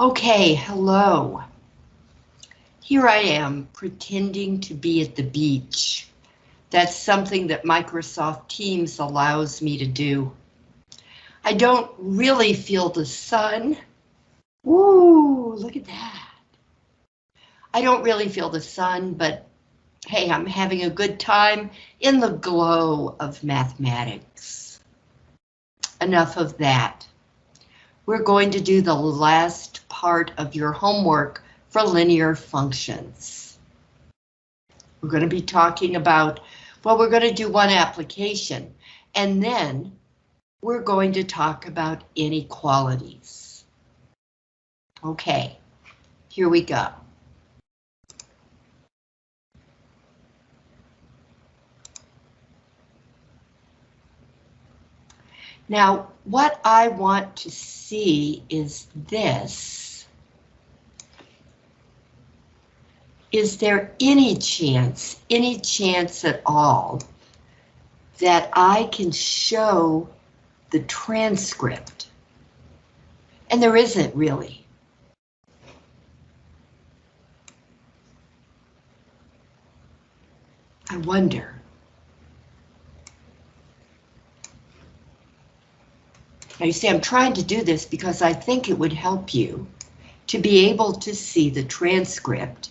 Okay, hello. Here I am pretending to be at the beach. That's something that Microsoft Teams allows me to do. I don't really feel the sun. Ooh, look at that. I don't really feel the sun, but hey, I'm having a good time in the glow of mathematics. Enough of that. We're going to do the last part of your homework for linear functions. We're going to be talking about, well, we're going to do one application, and then we're going to talk about inequalities. Okay, here we go. Now, what I want to see is this. Is there any chance, any chance at all, that I can show the transcript? And there isn't really. I wonder. Now you see, I'm trying to do this because I think it would help you to be able to see the transcript.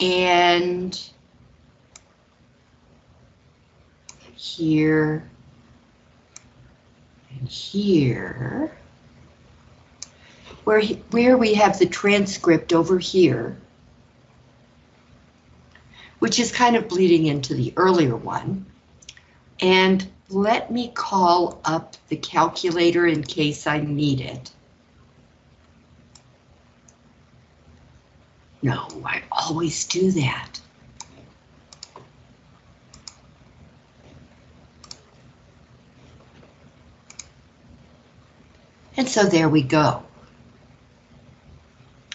And here and here, where, where we have the transcript over here, which is kind of bleeding into the earlier one. And let me call up the calculator in case I need it. No, I always do that. And so there we go.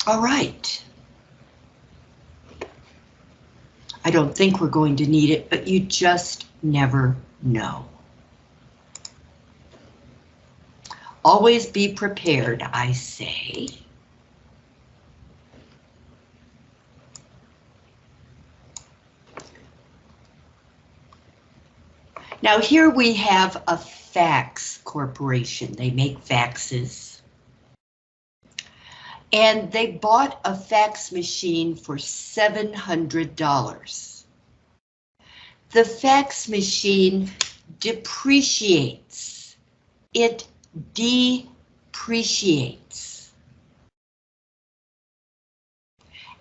All right. I don't think we're going to need it, but you just never know. Always be prepared, I say. Now here we have a fax corporation. They make faxes. And they bought a fax machine for $700 the fax machine depreciates. It depreciates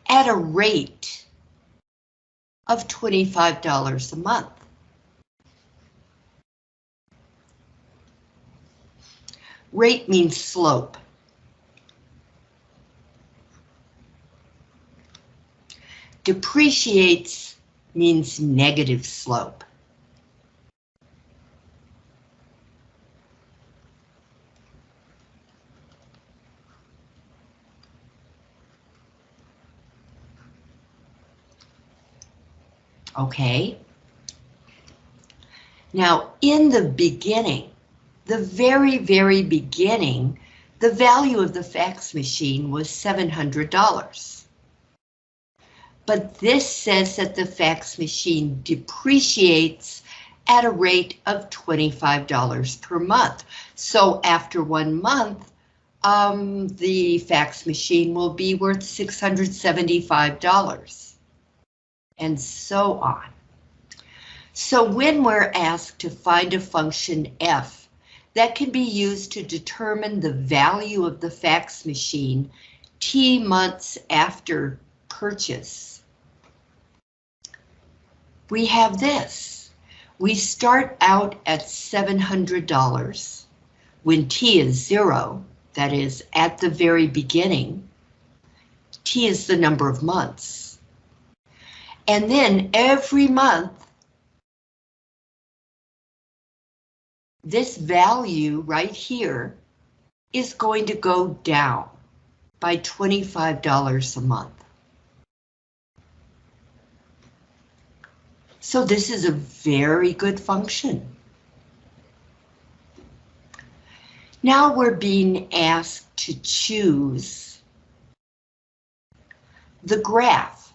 at a rate of $25 a month. Rate means slope. Depreciates means negative slope. Okay. Now, in the beginning, the very, very beginning, the value of the fax machine was $700 but this says that the fax machine depreciates at a rate of $25 per month. So after one month, um, the fax machine will be worth $675 and so on. So when we're asked to find a function f that can be used to determine the value of the fax machine t months after purchase, we have this. We start out at $700 when T is zero, that is at the very beginning. T is the number of months. And then every month, this value right here is going to go down by $25 a month. So this is a very good function. Now we're being asked to choose the graph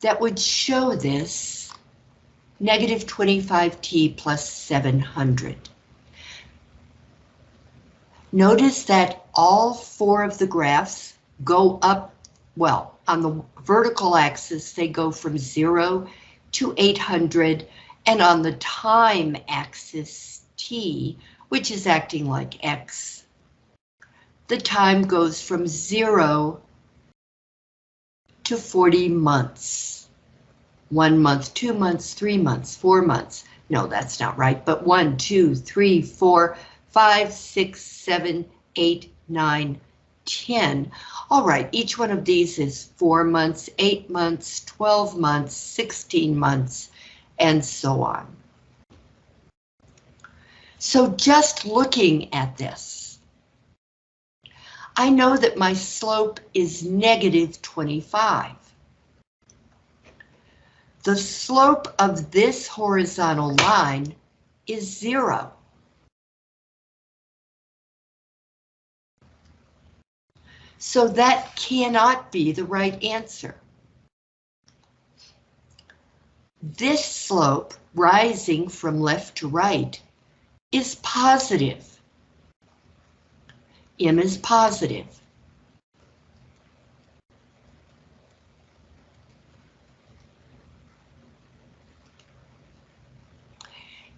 that would show this negative 25t plus 700. Notice that all four of the graphs go up, well, on the vertical axis, they go from 0 to 800, and on the time axis, t, which is acting like x, the time goes from 0 to 40 months. One month, two months, three months, four months. No, that's not right, but one, two, three, four, five, six, seven, eight, nine, 10. All right, each one of these is four months, eight months, 12 months, 16 months, and so on. So just looking at this, I know that my slope is negative 25. The slope of this horizontal line is zero. So that cannot be the right answer. This slope, rising from left to right, is positive. M is positive.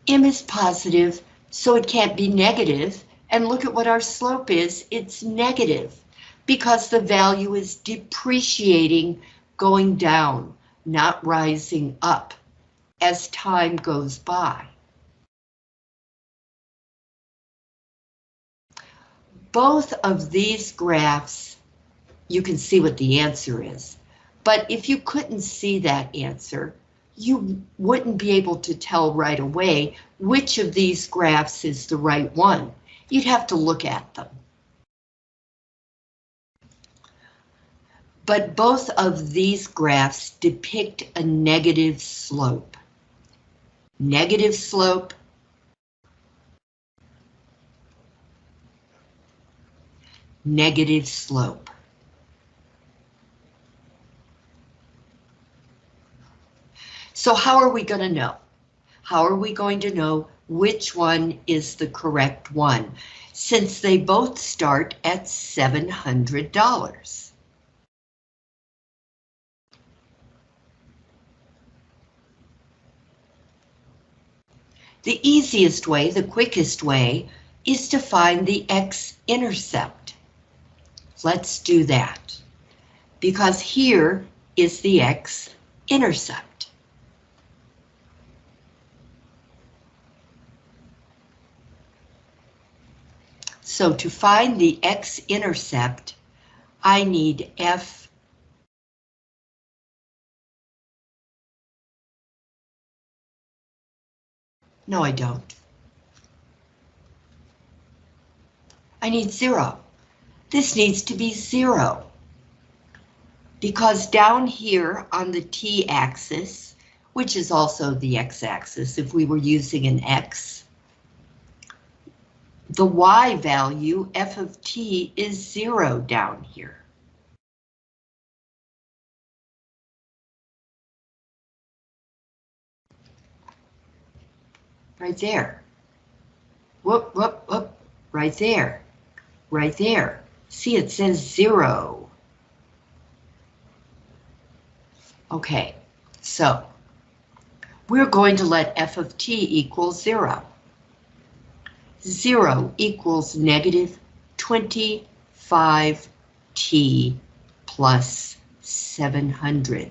M is positive, so it can't be negative, and look at what our slope is, it's negative because the value is depreciating, going down, not rising up as time goes by. Both of these graphs, you can see what the answer is, but if you couldn't see that answer, you wouldn't be able to tell right away which of these graphs is the right one. You'd have to look at them. But both of these graphs depict a negative slope. Negative slope. Negative slope. So how are we going to know? How are we going to know which one is the correct one, since they both start at $700? The easiest way, the quickest way, is to find the x-intercept. Let's do that. Because here is the x-intercept. So to find the x-intercept, I need f No, I don't. I need zero. This needs to be zero. Because down here on the t-axis, which is also the x-axis if we were using an x, the y value, f of t, is zero down here. Right there. Whoop, whoop, whoop, right there, right there. See, it says zero. Okay, so we're going to let f of t equal zero. Zero equals negative 25t plus 700.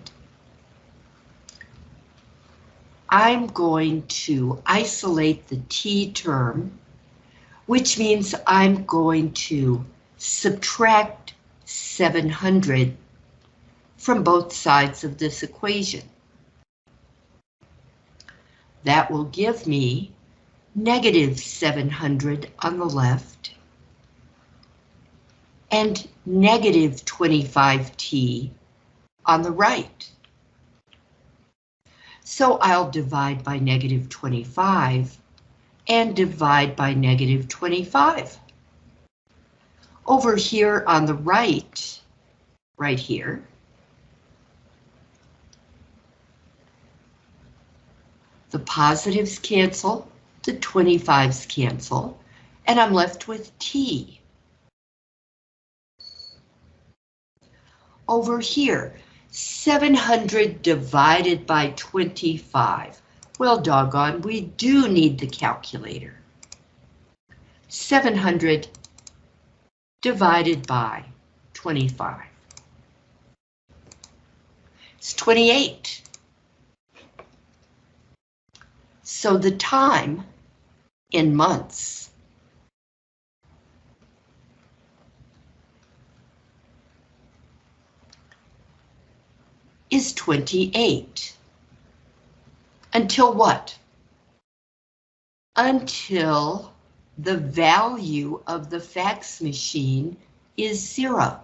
I'm going to isolate the t term, which means I'm going to subtract 700 from both sides of this equation. That will give me negative 700 on the left and negative 25t on the right. So I'll divide by negative 25 and divide by negative 25. Over here on the right, right here, the positives cancel, the 25s cancel, and I'm left with T. Over here, 700 divided by 25. Well, doggone, we do need the calculator. 700 divided by 25. It's 28. So the time in months is 28. Until what? Until the value of the fax machine is zero.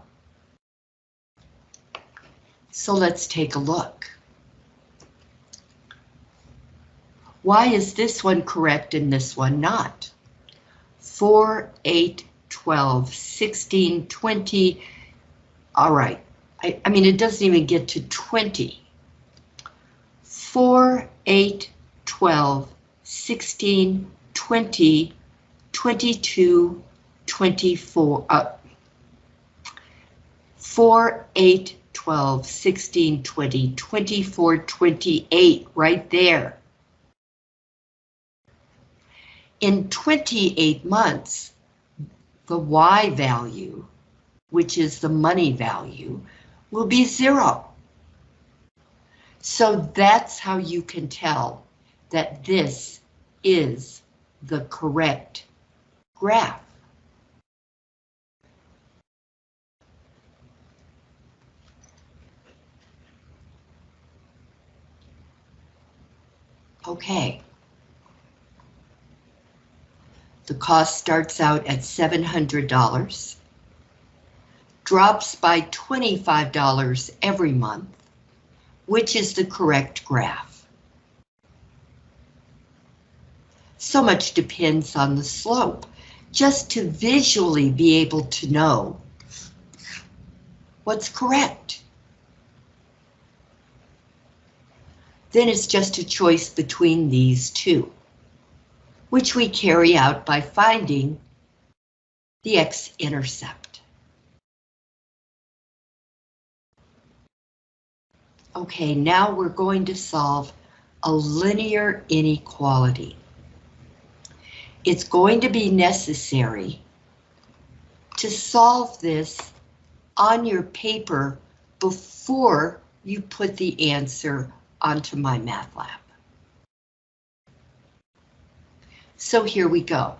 So let's take a look. Why is this one correct and this one not? 4, 8, 12, 16, 20. All right, I, I mean, it doesn't even get to 20. 4, 8, 12, 16, 20, 22, 24, uh, 4, 8, 12, 16, 20, 24, 28, right there. In 28 months, the Y value, which is the money value, will be zero. So that's how you can tell that this is the correct graph. Okay. The cost starts out at $700 drops by $25 every month, which is the correct graph. So much depends on the slope, just to visually be able to know what's correct. Then it's just a choice between these two, which we carry out by finding the x-intercept. Okay, now we're going to solve a linear inequality. It's going to be necessary to solve this on your paper before you put the answer onto MyMathLab. So here we go.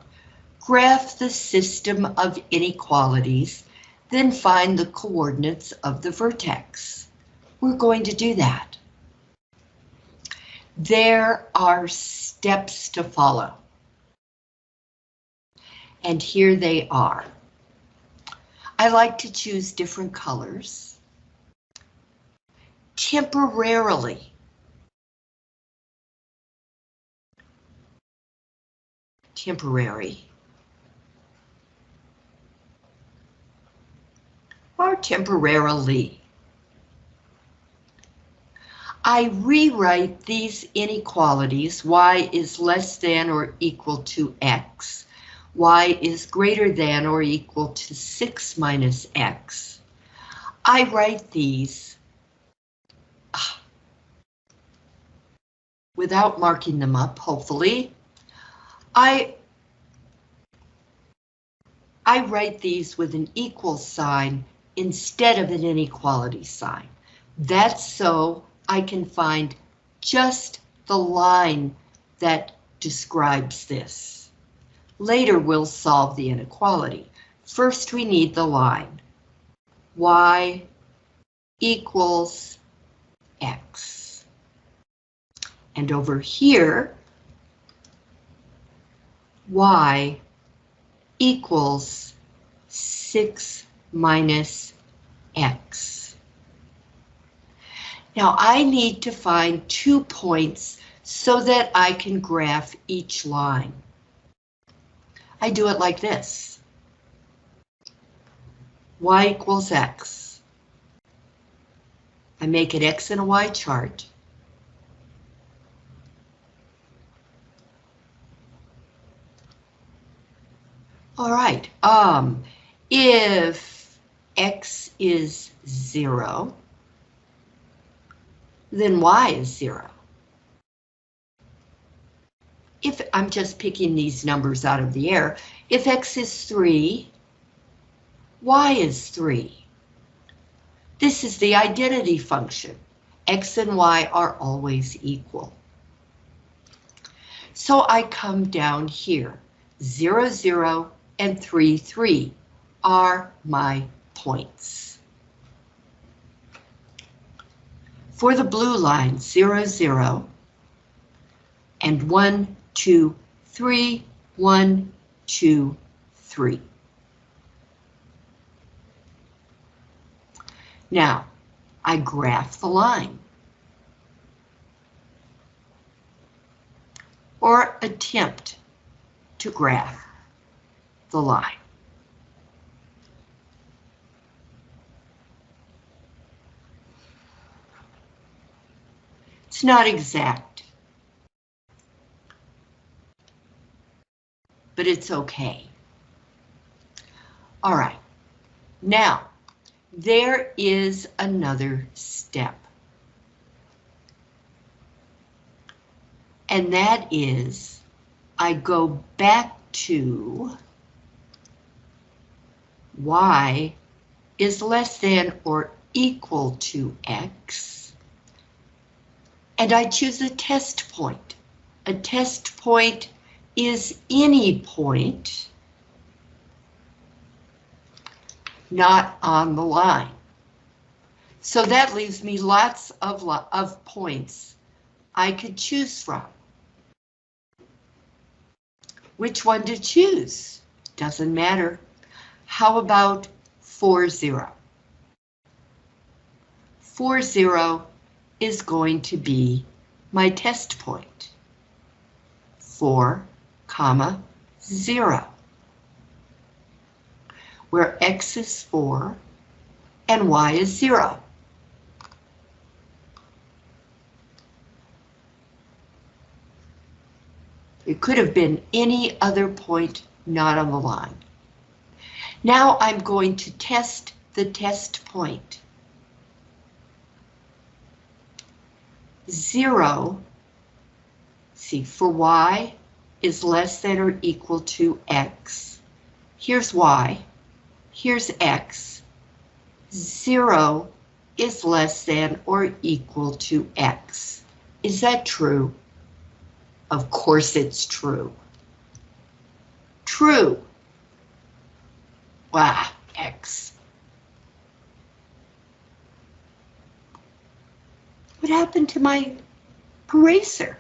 Graph the system of inequalities, then find the coordinates of the vertex we're going to do that. There are steps to follow. And here they are. I like to choose different colors. Temporarily. Temporary. Or temporarily. I rewrite these inequalities, y is less than or equal to x, y is greater than or equal to 6 minus x. I write these ah, without marking them up, hopefully. I I write these with an equal sign instead of an inequality sign. That's so I can find just the line that describes this. Later we'll solve the inequality. First we need the line. Y equals X. And over here, Y equals 6 minus X. Now I need to find two points so that I can graph each line. I do it like this. Y equals X. I make an X and a Y chart. All right, um, if X is zero, then Y is zero. If I'm just picking these numbers out of the air, if X is three, Y is three. This is the identity function. X and Y are always equal. So I come down here, zero, zero, and 3, 3 are my points. For the blue line, 0, 0, and 1, 2, 3, 1, 2, 3. Now, I graph the line. Or attempt to graph the line. It's not exact, but it's okay. All right, now there is another step. And that is I go back to y is less than or equal to x. And I choose a test point. A test point is any point not on the line. So that leaves me lots of, of points I could choose from. Which one to choose? Doesn't matter. How about 4, 0? 4, 0 is going to be my test point. 4, comma, 0. Where x is 4 and y is 0. It could have been any other point not on the line. Now I'm going to test the test point. Zero, see, for y is less than or equal to x. Here's y, here's x. Zero is less than or equal to x. Is that true? Of course it's true. True. Wow, X. What happened to my eraser?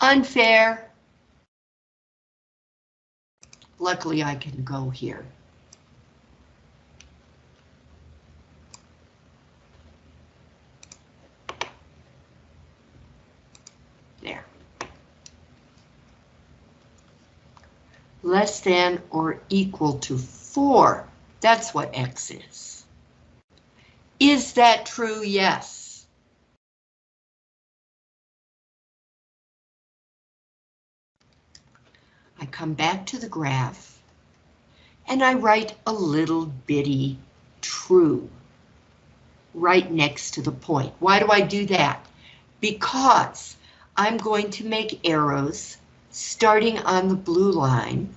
Unfair. Luckily I can go here. There. Less than or equal to 4. That's what X is. Is that true? Yes. I come back to the graph and I write a little bitty true right next to the point. Why do I do that? Because I'm going to make arrows starting on the blue line.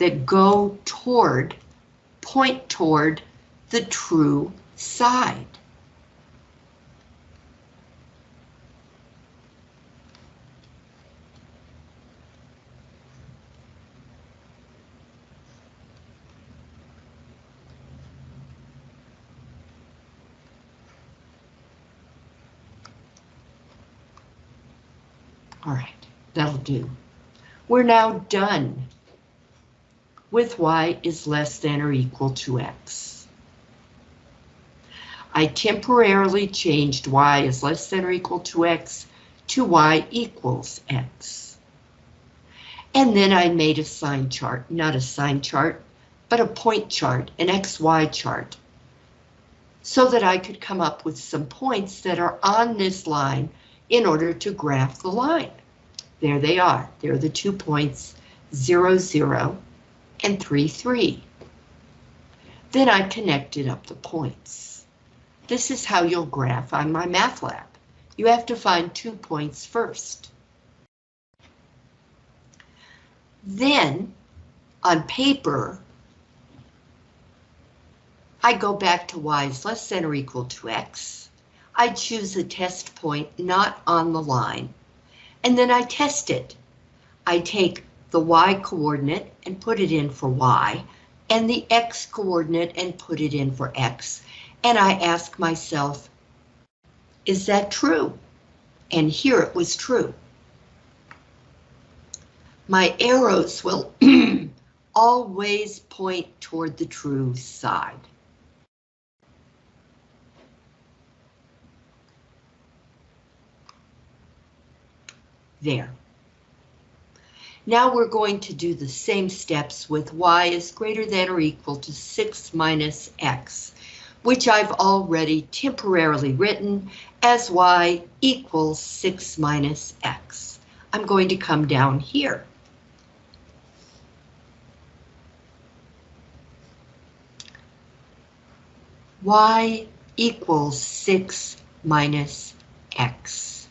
That go toward, point toward the true side. All right, that'll do. We're now done with y is less than or equal to x. I temporarily changed y is less than or equal to x to y equals x. And then I made a sign chart, not a sign chart, but a point chart, an XY chart, so that I could come up with some points that are on this line in order to graph the line. There they are. They're the two points, 0, 0, and 3, 3. Then I connected up the points. This is how you'll graph on MyMathLab. You have to find two points first. Then, on paper, I go back to y is less than or equal to x. I choose a test point not on the line, and then I test it. I take the y coordinate and put it in for y, and the x coordinate and put it in for x, and I ask myself, is that true? And here it was true my arrows will always point toward the true side. There. Now we're going to do the same steps with y is greater than or equal to 6 minus x, which I've already temporarily written as y equals 6 minus x. I'm going to come down here. y equals 6 minus x.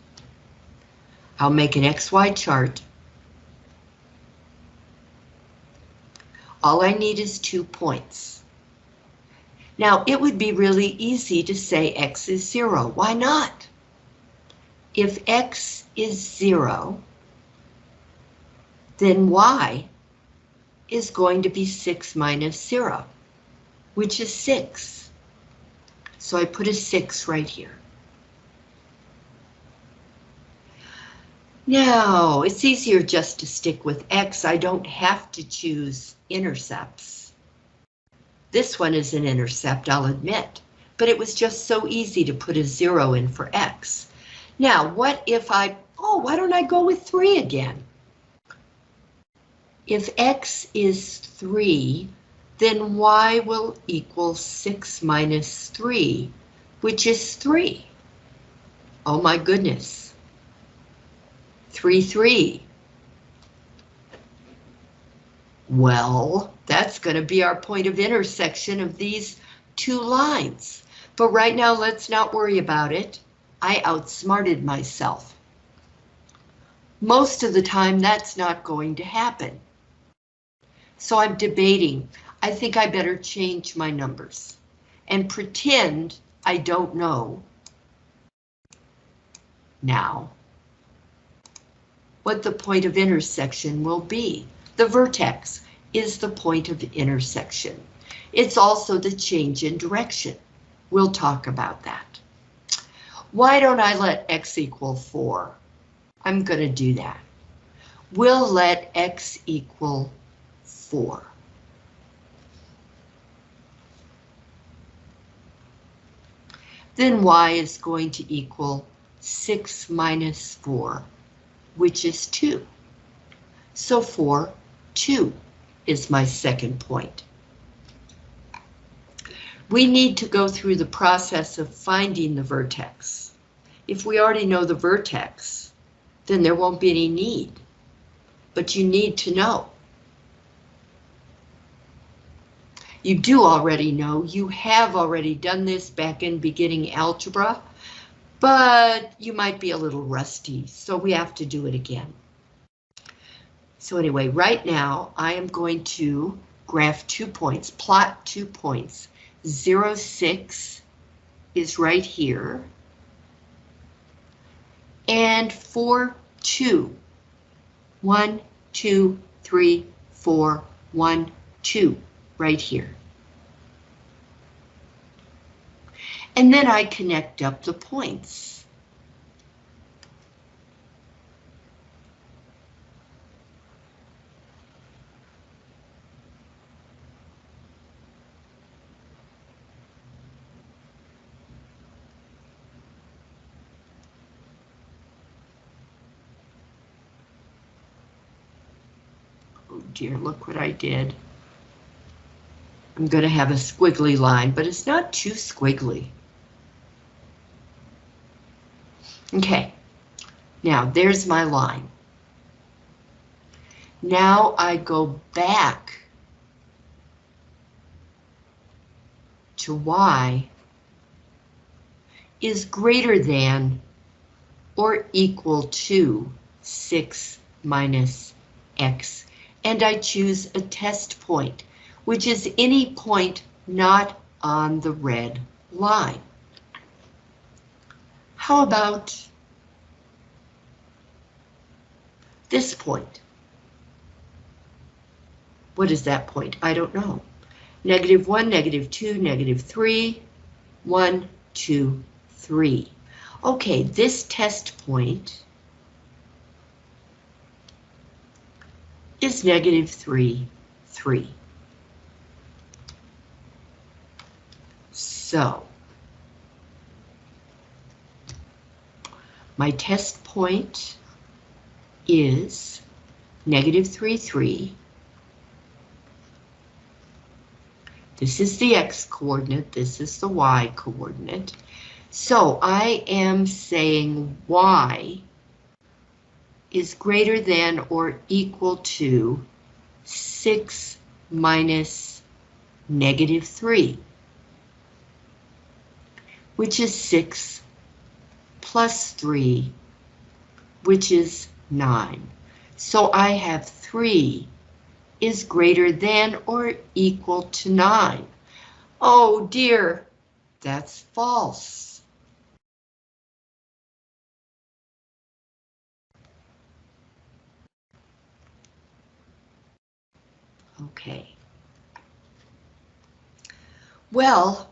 I'll make an XY chart. All I need is two points. Now, it would be really easy to say x is 0. Why not? If x is 0, then y is going to be 6 minus 0, which is 6. So I put a 6 right here. Now, it's easier just to stick with X. I don't have to choose intercepts. This one is an intercept, I'll admit, but it was just so easy to put a zero in for X. Now, what if I, oh, why don't I go with three again? If X is three, then y will equal 6 minus 3, which is 3. Oh my goodness. 3, 3. Well, that's going to be our point of intersection of these two lines. But right now, let's not worry about it. I outsmarted myself. Most of the time, that's not going to happen. So I'm debating. I think I better change my numbers and pretend I don't know now what the point of intersection will be. The vertex is the point of intersection. It's also the change in direction. We'll talk about that. Why don't I let x equal 4? I'm going to do that. We'll let x equal 4. then y is going to equal 6 minus 4, which is 2. So 4, 2 is my second point. We need to go through the process of finding the vertex. If we already know the vertex, then there won't be any need. But you need to know. You do already know, you have already done this back in beginning algebra, but you might be a little rusty, so we have to do it again. So anyway, right now I am going to graph two points, plot two points. 0, 6 is right here. And 4, 2. 1, 2, 3, 4, 1, 2 right here. and then I connect up the points. Oh dear, look what I did. I'm going to have a squiggly line, but it's not too squiggly. Okay, now there's my line. Now I go back to y is greater than or equal to 6 minus x, and I choose a test point, which is any point not on the red line. How about this point? What is that point? I don't know. Negative 1, negative 2, negative 3, 1, 2, 3. Okay, this test point is negative 3, 3. So, my test point is negative 3, 3. This is the x coordinate, this is the y coordinate. So I am saying y is greater than or equal to 6 minus negative 3, which is 6 plus 3, which is 9. So I have 3 is greater than or equal to 9. Oh dear, that's false. Okay. Well,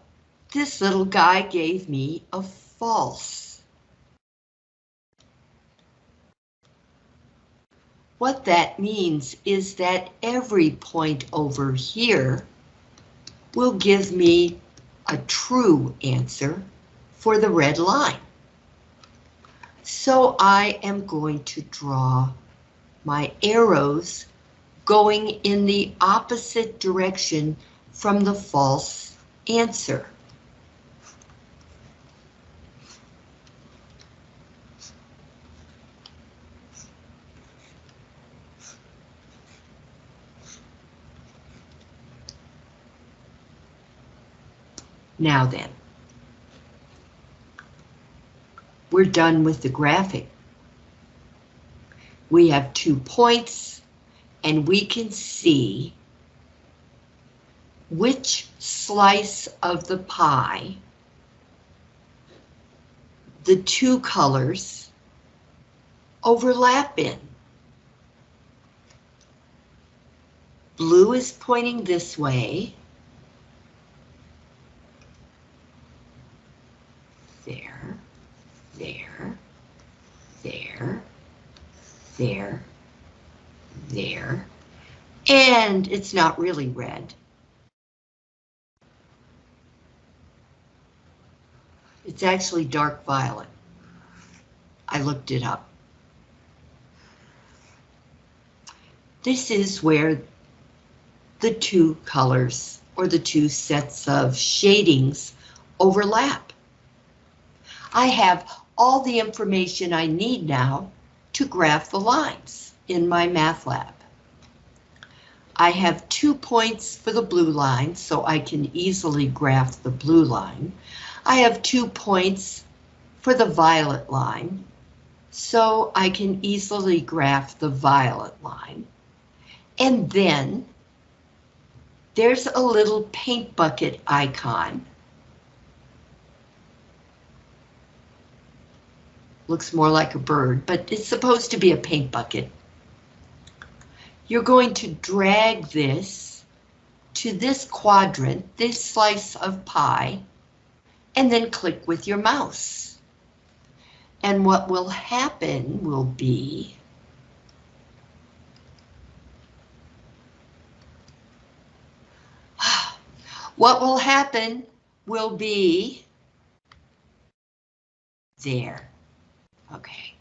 this little guy gave me a false. What that means is that every point over here will give me a true answer for the red line. So I am going to draw my arrows going in the opposite direction from the false answer. Now then, we're done with the graphic. We have two points and we can see which slice of the pie the two colors overlap in. Blue is pointing this way. There, there, there, there, there, and it's not really red. It's actually dark violet. I looked it up. This is where the two colors or the two sets of shadings overlap. I have all the information I need now to graph the lines in MyMathLab. I have two points for the blue line, so I can easily graph the blue line. I have two points for the violet line, so I can easily graph the violet line. And then there's a little paint bucket icon. Looks more like a bird, but it's supposed to be a paint bucket you're going to drag this to this quadrant, this slice of pie, and then click with your mouse. And what will happen will be what will happen will be there. Okay.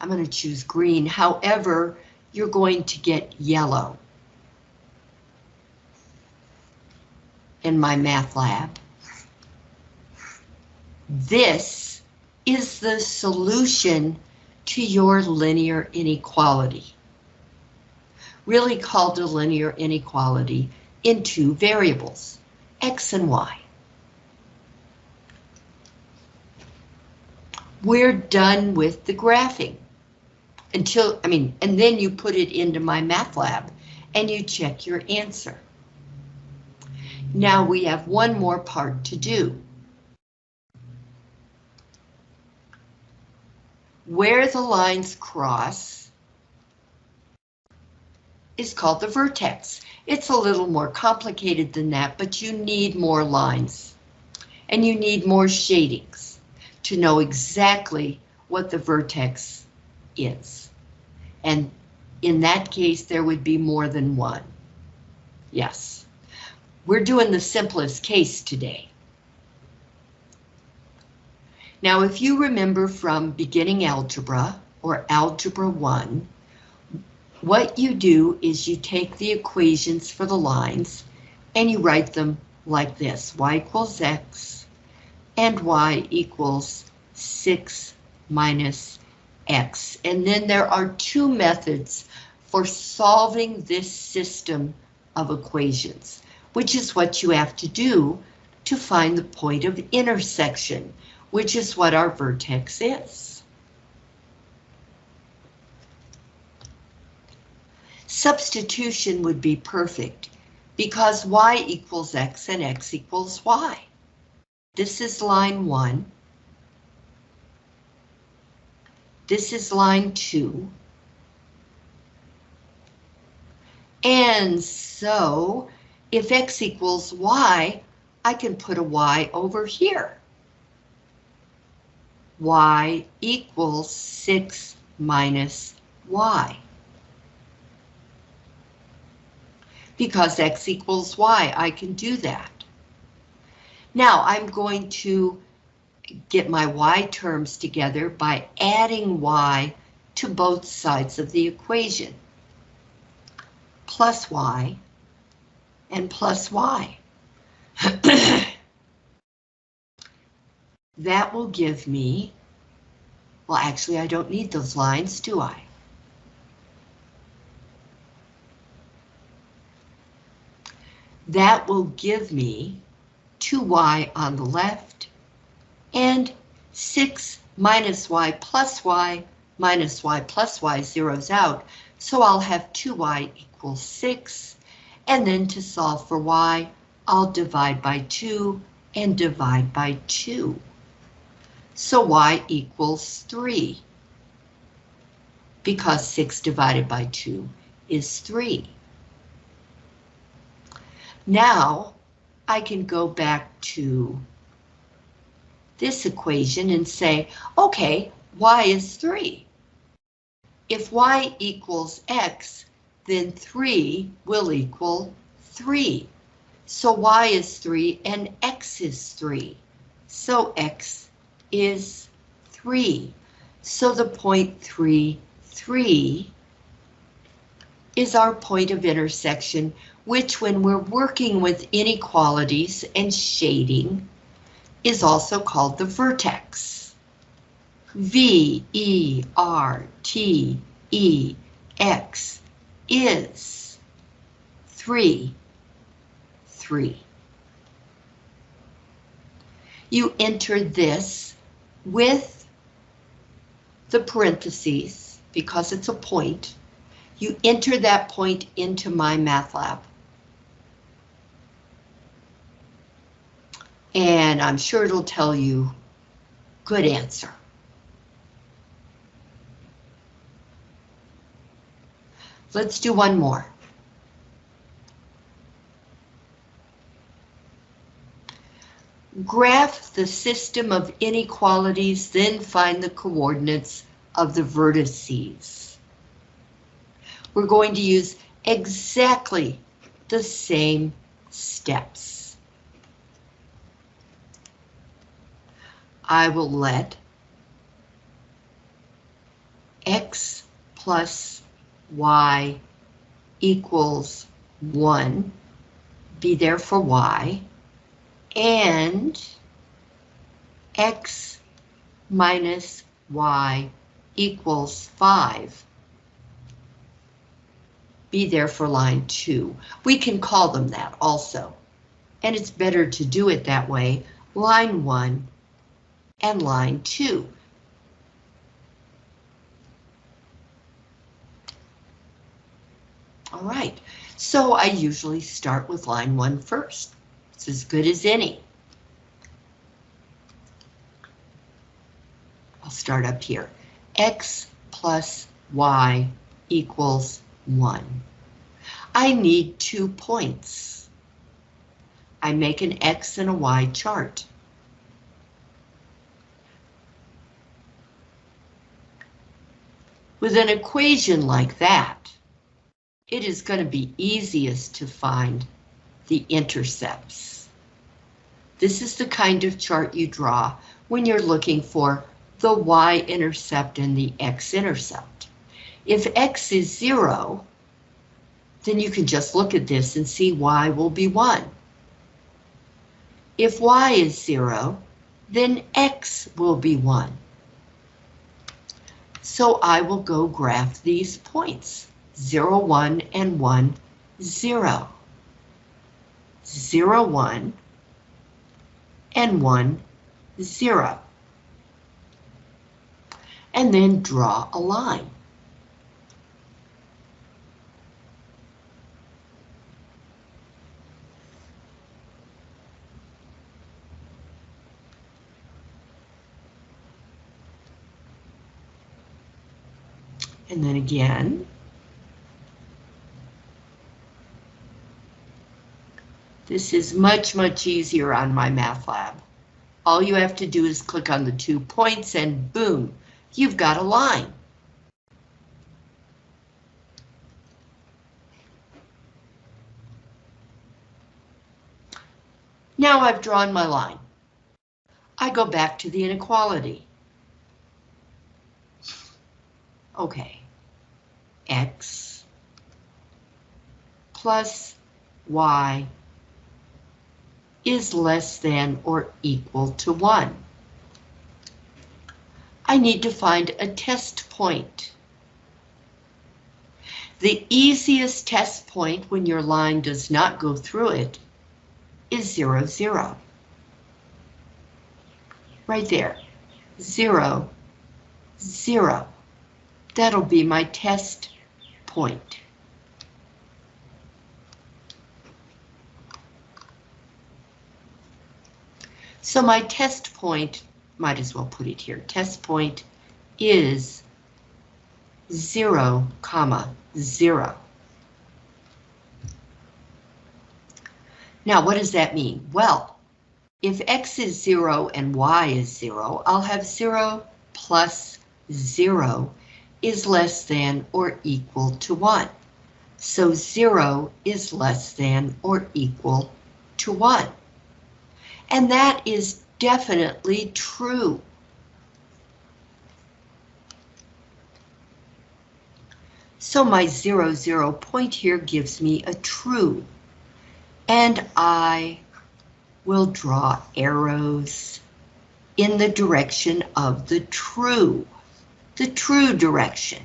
I'm going to choose green. However, you're going to get yellow. In MyMathLab. This is the solution to your linear inequality. Really called a linear inequality in two variables, x and y. We're done with the graphing until, I mean, and then you put it into MyMathLab and you check your answer. Now we have one more part to do. Where the lines cross is called the vertex. It's a little more complicated than that, but you need more lines and you need more shadings to know exactly what the vertex is. And in that case, there would be more than one. Yes, we're doing the simplest case today. Now, if you remember from beginning algebra or algebra 1, what you do is you take the equations for the lines and you write them like this, y equals x and y equals 6 minus x. And then there are two methods for solving this system of equations, which is what you have to do to find the point of intersection, which is what our vertex is. Substitution would be perfect because y equals x and x equals y. This is line 1 This is line two. And so if x equals y, I can put a y over here. y equals 6 minus y. Because x equals y, I can do that. Now I'm going to get my y terms together by adding y to both sides of the equation. Plus y and plus y. that will give me, well actually I don't need those lines, do I? That will give me 2y on the left and 6 minus y plus y minus y plus y zeroes out, so I'll have 2y equals 6, and then to solve for y, I'll divide by 2 and divide by 2. So y equals 3, because 6 divided by 2 is 3. Now, I can go back to this equation and say, okay, y is 3. If y equals x, then 3 will equal 3. So y is 3 and x is 3. So x is 3. So the point 3, 3 is our point of intersection, which when we're working with inequalities and shading, is also called the vertex. V, E, R, T, E, X is 3, 3. You enter this with the parentheses because it's a point. You enter that point into MyMathLab. And I'm sure it'll tell you good answer. Let's do one more. Graph the system of inequalities, then find the coordinates of the vertices. We're going to use exactly the same steps. I will let x plus y equals 1, be there for y, and x minus y equals 5. Be there for line 2. We can call them that also. And it's better to do it that way, line 1 and line 2. All right, so I usually start with line 1 first. It's as good as any. I'll start up here. X plus Y equals 1. I need two points. I make an X and a Y chart. With an equation like that, it is going to be easiest to find the intercepts. This is the kind of chart you draw when you're looking for the y-intercept and the x-intercept. If x is zero, then you can just look at this and see y will be one. If y is zero, then x will be one. So I will go graph these points, 0, 1, and 1, 0. 0, 1, and 1, 0 and then draw a line. And then again. This is much, much easier on MyMathLab. All you have to do is click on the two points and boom, you've got a line. Now I've drawn my line. I go back to the inequality. Okay, x plus y is less than or equal to 1. I need to find a test point. The easiest test point when your line does not go through it is 0, 0. Right there, 0, 0. That'll be my test point. So my test point might as well put it here. Test point is 0, comma, 0. Now, what does that mean? Well, if x is 0 and y is 0, I'll have 0 plus 0 is less than or equal to 1. So 0 is less than or equal to 1. And that is definitely true. So my zero zero point here gives me a true. And I will draw arrows in the direction of the true, the true direction.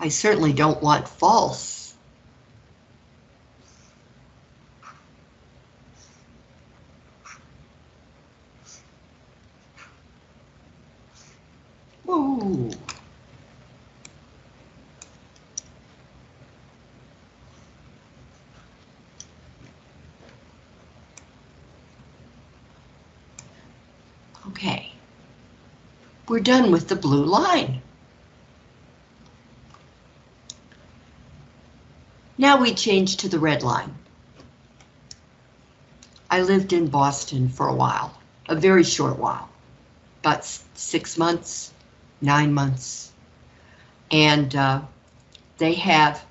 I certainly don't want false. Okay. We're done with the blue line. Now we change to the red line. I lived in Boston for a while, a very short while, about six months, nine months. And uh, they have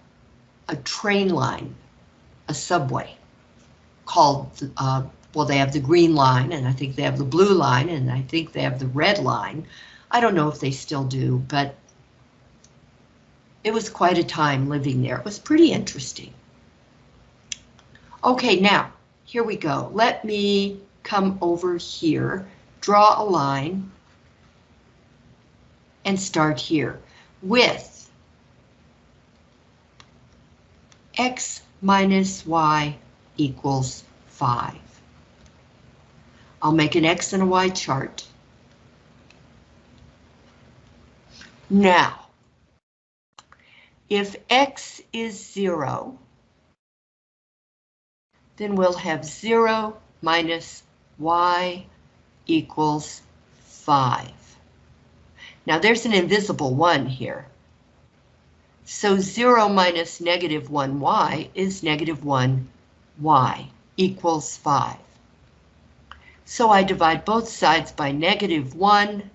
a train line, a subway, called, uh, well, they have the green line, and I think they have the blue line, and I think they have the red line. I don't know if they still do, but it was quite a time living there. It was pretty interesting. Okay, now, here we go. Let me come over here, draw a line, and start here with x minus y equals 5. I'll make an X and a Y chart. Now, if X is zero, then we'll have zero minus Y equals five. Now there's an invisible one here. So zero minus negative one Y is negative one Y equals five. So I divide both sides by negative 1.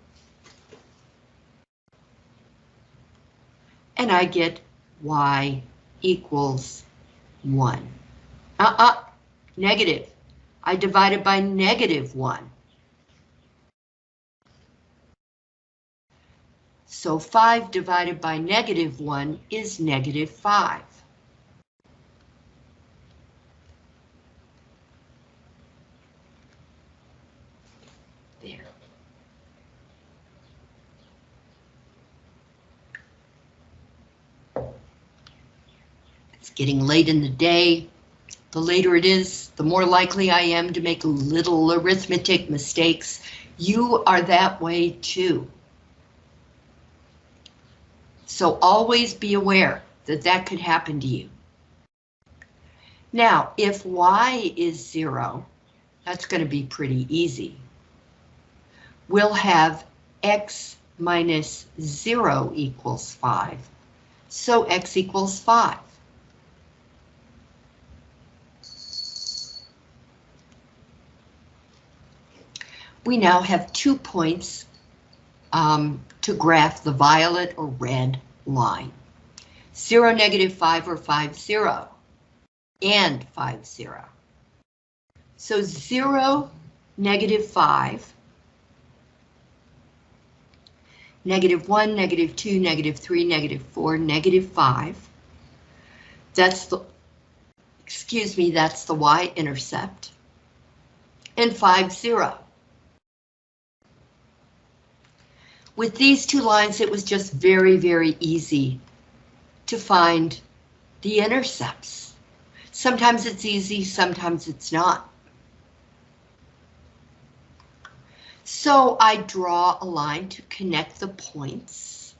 And I get y equals 1. Uh-uh, negative. I divide it by negative 1. So 5 divided by negative 1 is negative 5. Getting late in the day. The later it is, the more likely I am to make little arithmetic mistakes. You are that way too. So always be aware that that could happen to you. Now, if y is zero, that's going to be pretty easy. We'll have x minus zero equals five. So x equals five. We now have two points um, to graph the violet or red line. 0, negative 5 or 5, 0, and 5, 0. So 0, negative 5, negative 1, negative 2, negative 3, negative 4, negative 5. That's the, excuse me, that's the y-intercept. And 5, 0. With these two lines, it was just very, very easy to find the intercepts. Sometimes it's easy, sometimes it's not. So I draw a line to connect the points.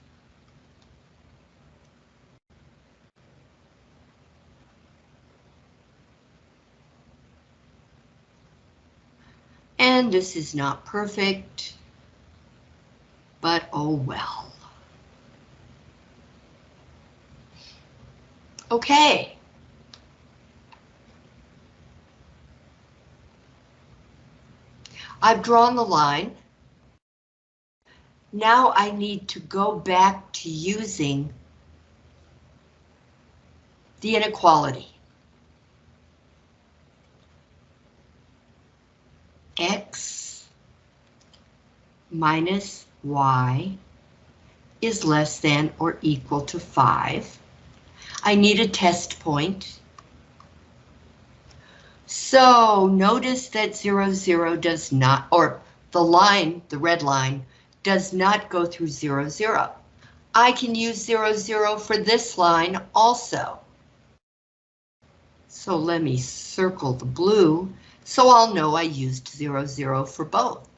And this is not perfect but oh well. Okay. I've drawn the line. Now I need to go back to using the inequality. X minus y is less than or equal to 5. I need a test point. So notice that 0, 0 does not, or the line, the red line, does not go through 0, 0. I can use 0, 0 for this line also. So let me circle the blue so I'll know I used 0, 0 for both.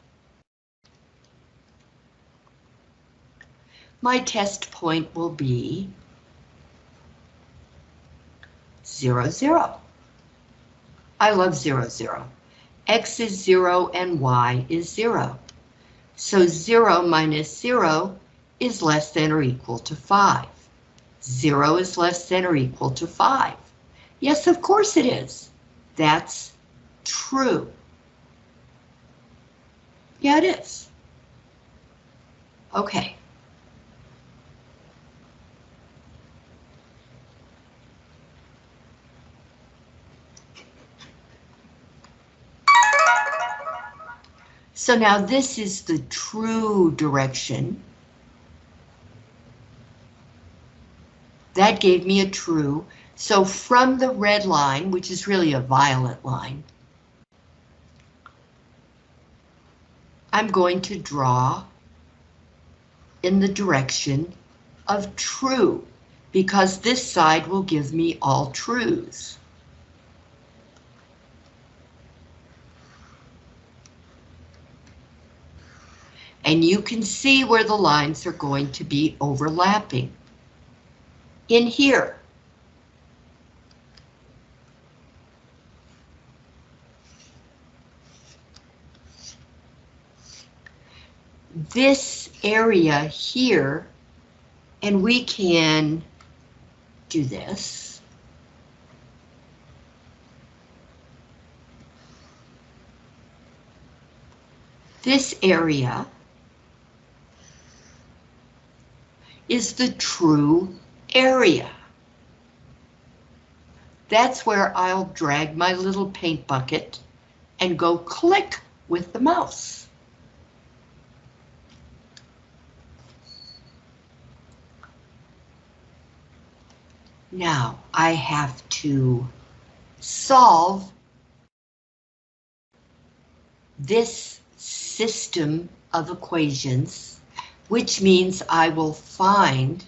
My test point will be 0, 0. I love 0, 0. X is 0 and Y is 0. So 0 minus 0 is less than or equal to 5. 0 is less than or equal to 5. Yes, of course it is. That's true. Yeah, it is. Okay. So now this is the true direction. That gave me a true. So from the red line, which is really a violet line, I'm going to draw in the direction of true, because this side will give me all trues. And you can see where the lines are going to be overlapping. In here. this area here, and we can do this. This area is the true area. That's where I'll drag my little paint bucket and go click with the mouse. Now I have to solve this system of equations, which means I will find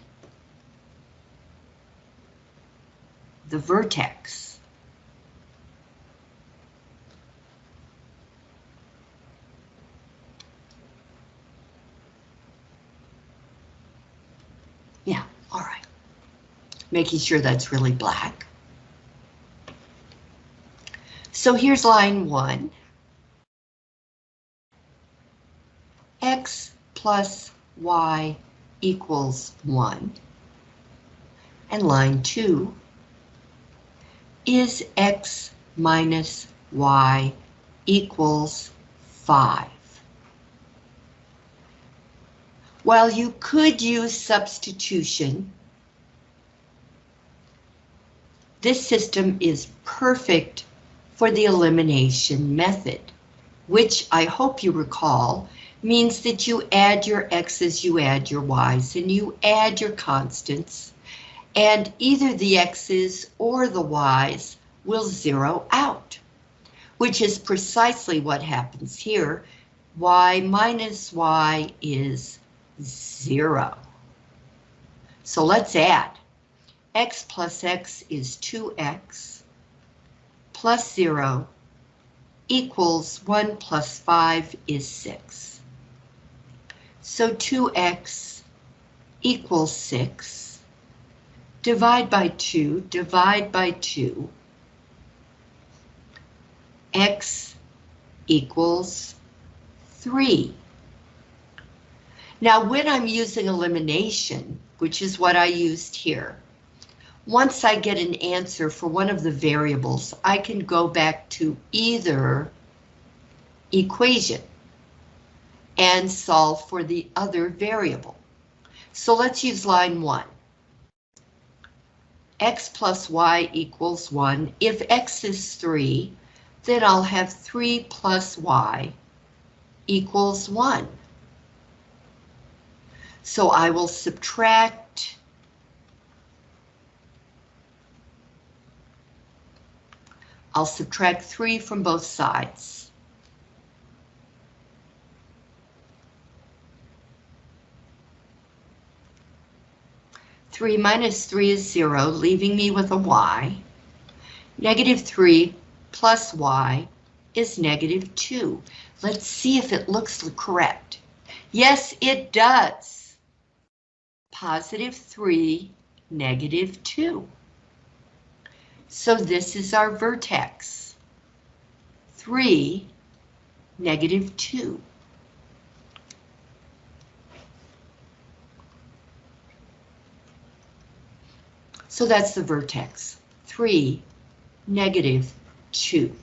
the vertex. Yeah, all right making sure that's really black. So here's line one. X plus Y equals one. And line two is X minus Y equals five. While you could use substitution This system is perfect for the elimination method, which I hope you recall means that you add your x's, you add your y's, and you add your constants, and either the x's or the y's will zero out, which is precisely what happens here. y minus y is zero. So let's add x plus x is 2x plus 0 equals 1 plus 5 is 6. So 2x equals 6. Divide by 2, divide by 2. x equals 3. Now when I'm using elimination, which is what I used here, once I get an answer for one of the variables, I can go back to either equation and solve for the other variable. So let's use line one. x plus y equals 1. If x is 3, then I'll have 3 plus y equals 1. So I will subtract I'll subtract 3 from both sides. Three minus three is zero, leaving me with a y. Negative three plus y is negative two. Let's see if it looks correct. Yes, it does. Positive three, negative two. So this is our vertex. 3, negative 2. So that's the vertex. 3, negative 2.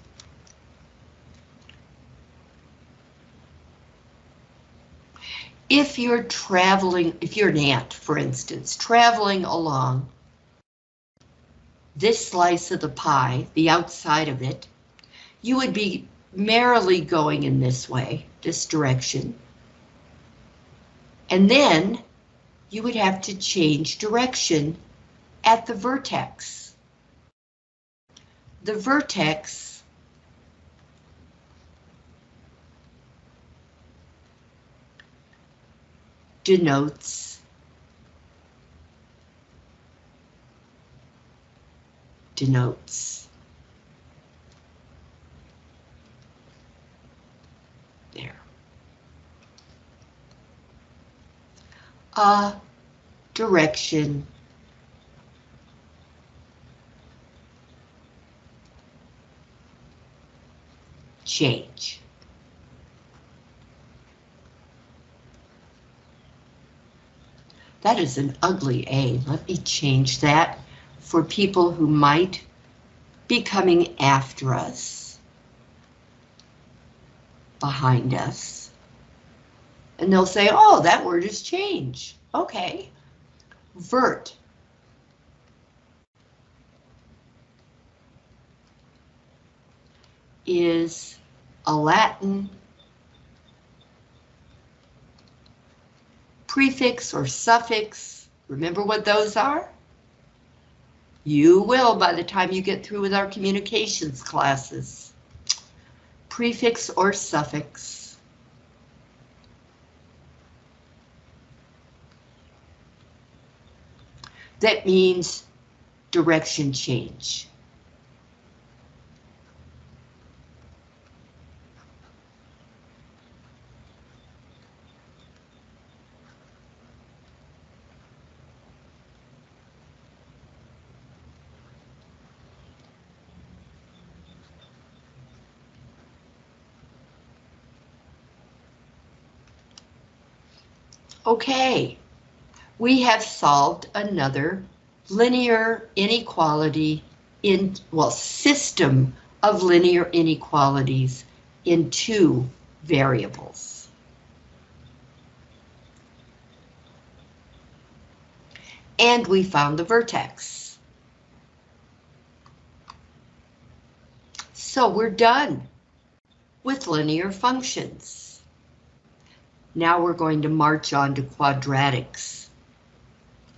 If you're traveling, if you're an ant, for instance, traveling along this slice of the pie, the outside of it, you would be merrily going in this way, this direction. And then you would have to change direction at the vertex. The vertex denotes denotes there a direction change. That is an ugly A. Let me change that for people who might be coming after us, behind us. And they'll say, oh, that word is change. Okay. Vert. is a Latin prefix or suffix. Remember what those are? You will by the time you get through with our communications classes. Prefix or suffix. That means direction change. Okay, we have solved another linear inequality in, well, system of linear inequalities in two variables. And we found the vertex. So we're done with linear functions. Now we're going to march on to quadratics.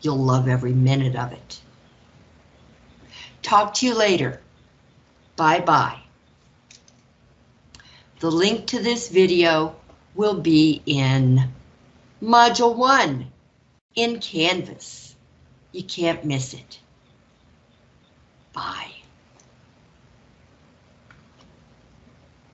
You'll love every minute of it. Talk to you later. Bye-bye. The link to this video will be in Module 1 in Canvas. You can't miss it.